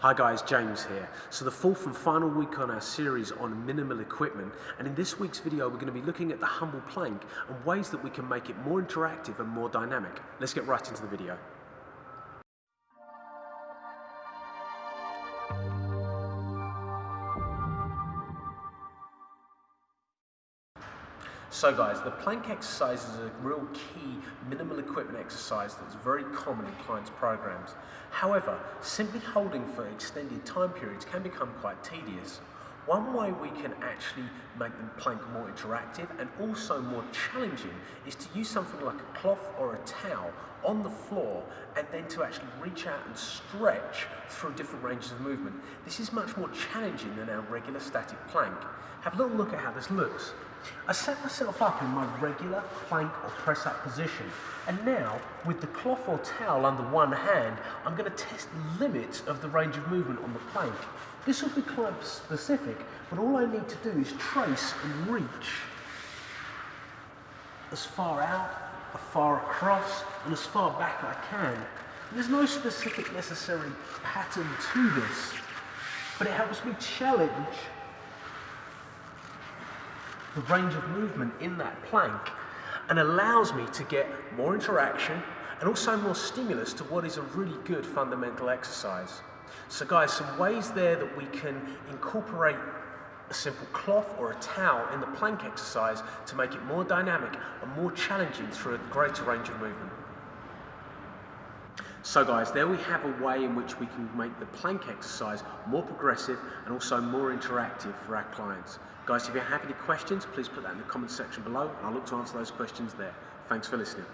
Hi guys, James here. So the fourth and final week on our series on minimal equipment and in this week's video we're going to be looking at the humble plank and ways that we can make it more interactive and more dynamic. Let's get right into the video. So guys, the plank exercise is a real key minimal equipment exercise that's very common in clients' programs. However, simply holding for extended time periods can become quite tedious. One way we can actually make the plank more interactive and also more challenging is to use something like a cloth or a towel on the floor and then to actually reach out and stretch through different ranges of movement. This is much more challenging than our regular static plank. Have a little look at how this looks. I set myself up in my regular plank or press up position and now with the cloth or towel under one hand I'm going to test the limits of the range of movement on the plank. This will be quite specific, but all I need to do is trace and reach as far out, as far across, and as far back I can. There's no specific necessary pattern to this, but it helps me challenge the range of movement in that plank and allows me to get more interaction and also more stimulus to what is a really good fundamental exercise. So guys, some ways there that we can incorporate a simple cloth or a towel in the plank exercise to make it more dynamic and more challenging through a greater range of movement. So guys, there we have a way in which we can make the plank exercise more progressive and also more interactive for our clients. Guys, if you have any questions, please put that in the comment section below and I'll look to answer those questions there. Thanks for listening.